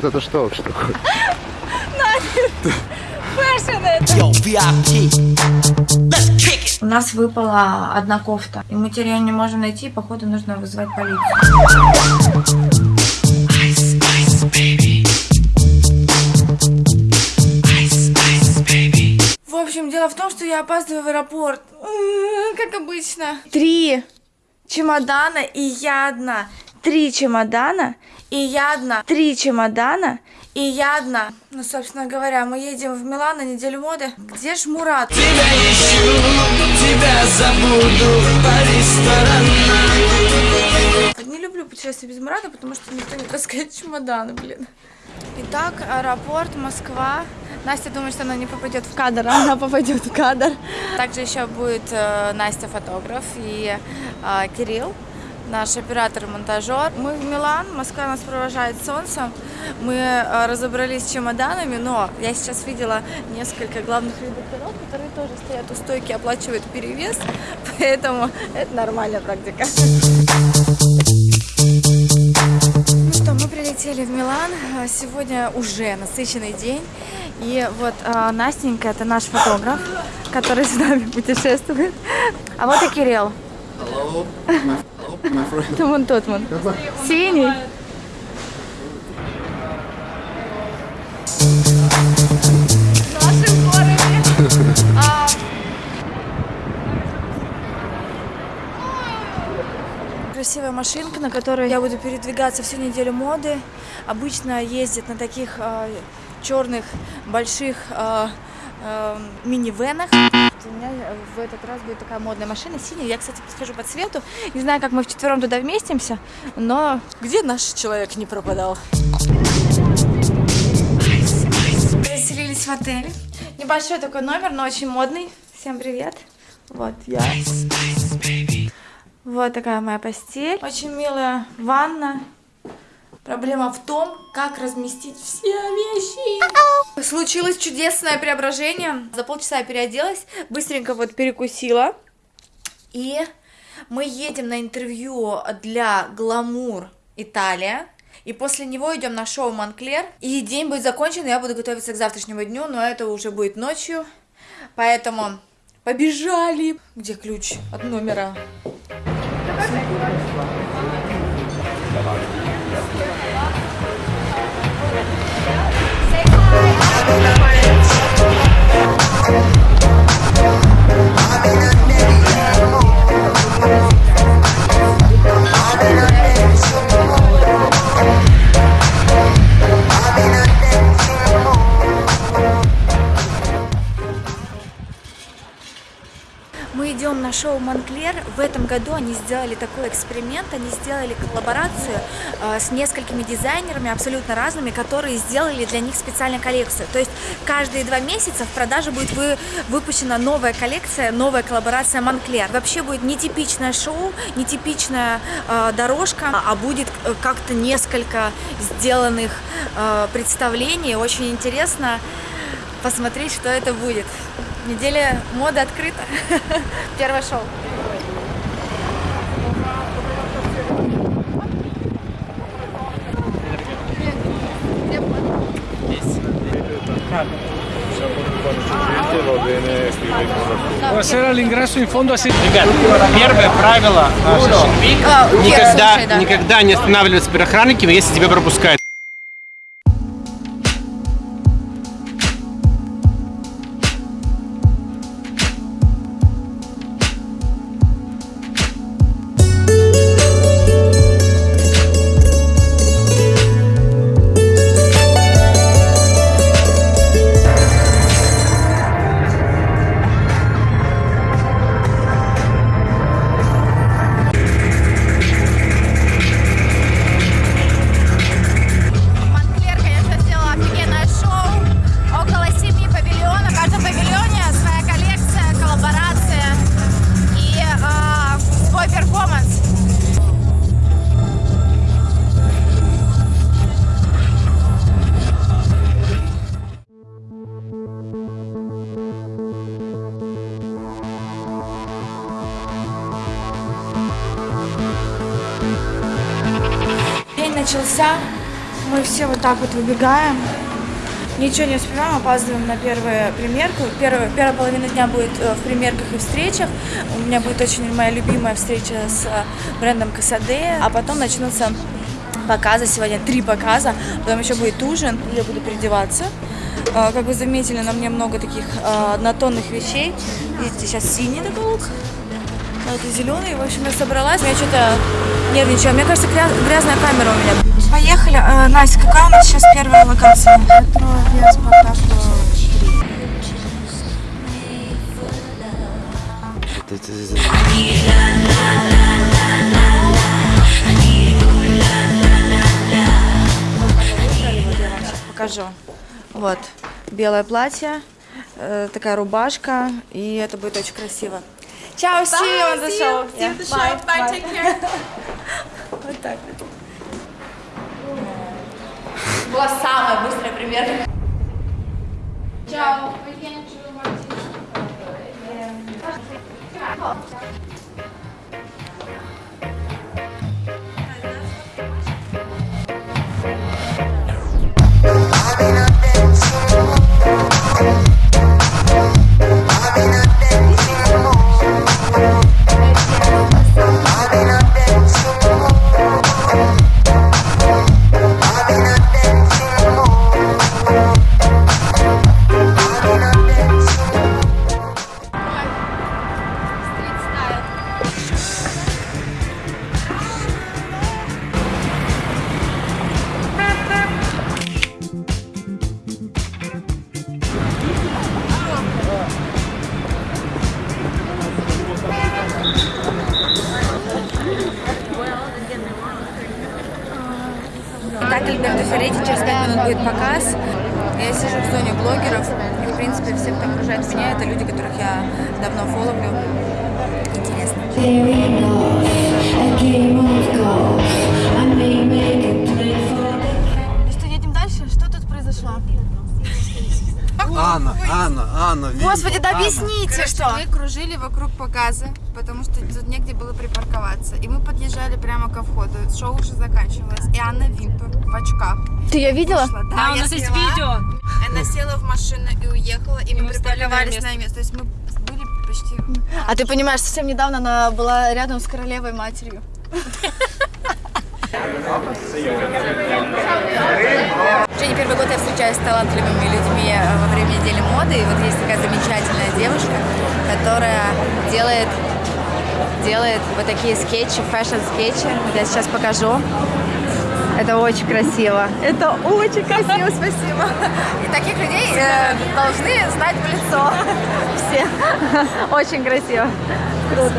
Вот это что? Такое? У нас выпала одна кофта, и мы теперь ее не можем найти, и походу нужно вызывать полицию. В общем, дело в том, что я опаздываю в аэропорт. Как обычно. Три чемодана, и я одна. Три чемодана, и я одна. Три чемодана, и я одна. Ну, собственно говоря, мы едем в Милан на неделю моды. Где ж Мурат? Не люблю путешествия без Мурата, потому что никто не таскает чемоданы, блин. Итак, аэропорт, Москва. Настя думает, что она не попадет в кадр, а она попадет в кадр. Также еще будет э, Настя фотограф и э, Кирилл, наш оператор и монтажер. Мы в Милан, Москва нас провожает солнцем. Мы э, разобрались с чемоданами, но я сейчас видела несколько главных редакторов, которые тоже стоят у стойки, оплачивают перевес, поэтому это нормальная практика. Ну что, мы прилетели в Милан. А, Сегодня уже насыщенный день. И вот а, Настенька, это наш фотограф, который с нами путешествует. А вот и Кирилл. Это вон тот вон. Синий. Красивая машинка, на которой я буду передвигаться всю неделю моды. Обычно ездят на таких черных больших а, а, минивенах. У меня в этот раз будет такая модная машина синяя. Я, кстати, подскажу по цвету. Не знаю, как мы вчетвером туда вместимся, но где наш человек не пропадал? Заселились в отель. Небольшой такой номер, но очень модный. Всем привет. Вот я. Вот такая моя постель. Очень милая ванна. Проблема в том, как разместить все вещи. Случилось чудесное преображение. За полчаса я переоделась, быстренько вот перекусила. И мы едем на интервью для Гламур Италия. И после него идем на шоу Монклер. И день будет закончен, и я буду готовиться к завтрашнему дню, но это уже будет ночью. Поэтому побежали. Где ключ от номера? Мы этом году они сделали такой эксперимент, они сделали коллаборацию э, с несколькими дизайнерами абсолютно разными, которые сделали для них специальную коллекцию. То есть каждые два месяца в продаже будет вы, выпущена новая коллекция, новая коллаборация Монклер. Вообще будет нетипичное шоу, нетипичная э, дорожка, а будет э, как-то несколько сделанных э, представлений. Очень интересно посмотреть, что это будет. Неделя моды открыта. Первое шоу. Buonasera, all'ingresso in fondo a. Ребят, первое правило А, никогда, никогда не останавливаться перед охранниками, если тебя пропускают. Начался. Мы все вот так вот выбегаем. Ничего не успеваем, опаздываем на первую примерку. Первая, первая половина дня будет э, в примерках и встречах. У меня будет очень моя любимая встреча с э, брендом Касаде. А потом начнутся показы. Сегодня три показа. Потом еще будет ужин. Я буду переодеваться. Э, Как вы заметили, на мне много таких однотонных вещей. Видите, сейчас синий такой лук. А это зеленый. В общем, я собралась. Я что-то нервничаю. Мне кажется, гряз- грязная камера у меня. Поехали. Э, Настя, какая у нас сейчас первая локация? Метро Спартак покажу. Вот, белое платье, э, такая рубашка, и это будет очень красиво. Чао, see you on the show. Yeah, bye, bye. Вот так. Была самая быстрая примерка. Чао. Будет показ. Я сижу в зоне блогеров, и, в принципе, все, кто окружает меня, это люди, которых я давно фоловлю. Интересно. Анна, Анна? Господи, да Анна. объясните, Короче, что? мы кружили вокруг показа, потому что тут негде было припарковаться. И мы подъезжали прямо ко входу. Шоу уже заканчивалось. И Анна Винтур в очках Ты ее видела? вышла. Да, Да, у я нас есть сняла. видео. Она села в машину и уехала, и, мы мы припарковались на место. То есть мы были почти... А ты понимаешь, совсем недавно она была рядом с королевой матерью. Уже не первый год я встречаюсь с талантливыми людьми э, во время недели моды. И вот есть такая замечательная девушка, которая делает, делает вот такие скетчи, fashion-скетчи. Я сейчас покажу. Это очень красиво. Это очень красиво, спасибо. И таких людей э, должны знать в лицо. Все. Очень красиво. Круто.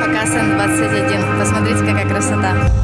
Показ N21. Посмотрите, какая красота.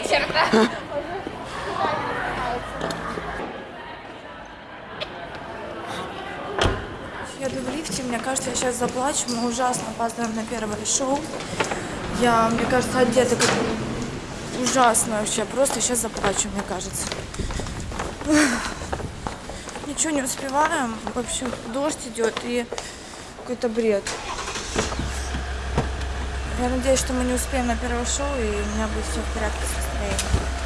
вечер, да? Еду в лифте, мне кажется, я сейчас заплачу. Мы ужасно опаздываем на первое шоу. Я, мне кажется, одета как ужасно вообще. Просто сейчас заплачу, мне кажется. Ничего не успеваем. Вообще дождь идет и какой-то бред. Я надеюсь, что мы не успеем на первое шоу, и у меня будет все в порядке с настроением.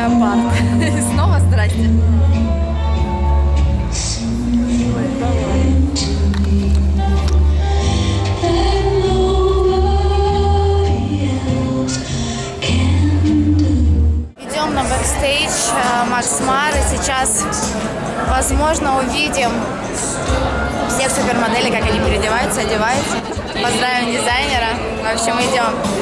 Леопард. Снова здрасте. Идем на бэкстейдж э, Макс Мары. Сейчас, возможно, увидим всех супермоделей, как они переодеваются, одеваются. Поздравим дизайнера. В общем, идем.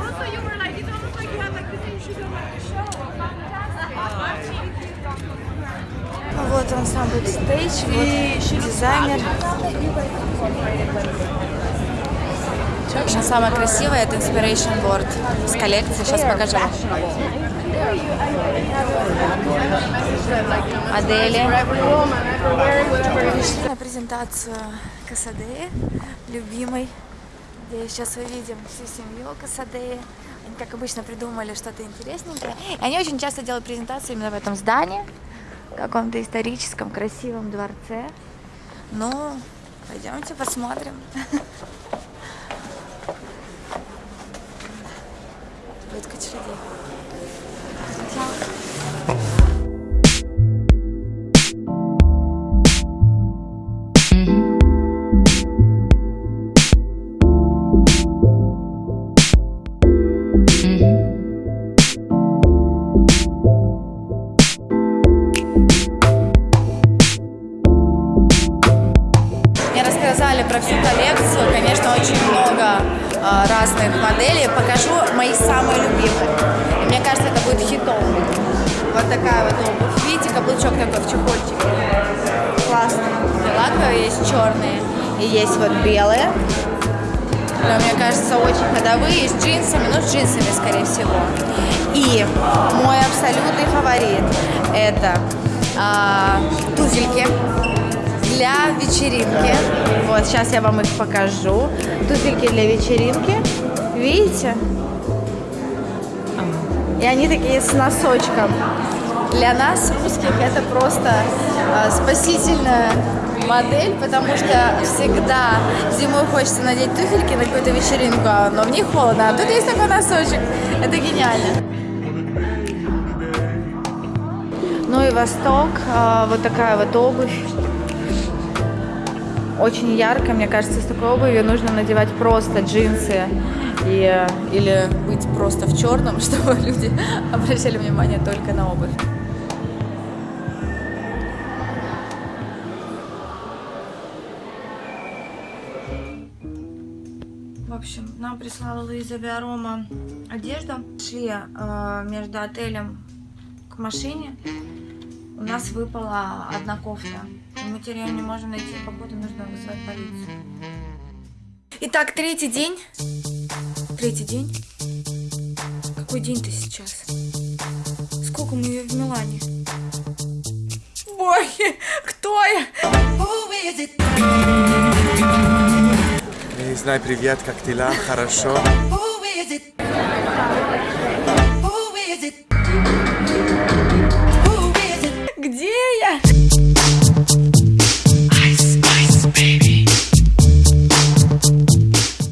Also, you were like, it's almost like you had like the same shoes on like the show. Fantastic. Вот он сам бэкстейдж, вот дизайнер. В общем, самое красивое это Inspiration Board с коллекции. Сейчас покажу. Модели. На презентацию Касадеи, любимой, где сейчас увидим всю семью Касадеи. Они, как обычно, придумали что-то интересненькое. И они очень часто делают презентации именно в этом здании, в каком-то историческом красивом дворце. Ну, пойдемте посмотрим. Будет куча И мне кажется, это будет хитом. Вот такая вот обувь. Видите, каблучок такой в чехольчике. Классно. Лаковые есть черные и есть вот белые. Но, мне кажется, очень ходовые, с джинсами, ну, с джинсами, скорее всего. И мой абсолютный фаворит – это а, туфельки для вечеринки. Вот, сейчас я вам их покажу. Туфельки для вечеринки. Видите? И они такие с носочком. Для нас, русских, это просто а, спасительная модель, потому что всегда зимой хочется надеть туфельки на какую-то вечеринку, а- но в них холодно. А тут есть такой носочек. Это гениально. Ну и Восток, а, вот такая вот обувь. Очень ярко, мне кажется, с такой обувью нужно надевать просто джинсы и, э, или быть просто в черном, чтобы люди обращали внимание только на обувь. В общем, нам прислала Луиза Биарома одежду. Шли э, между отелем к машине. У нас выпала одна кофта. Мы теперь не можем найти, походу нужно вызвать полицию. Итак, третий день. Третий день. Какой день-то сейчас? Сколько мы ее в Милане? Боги, кто я? Не знаю, привет, как? Хорошо. Who is it?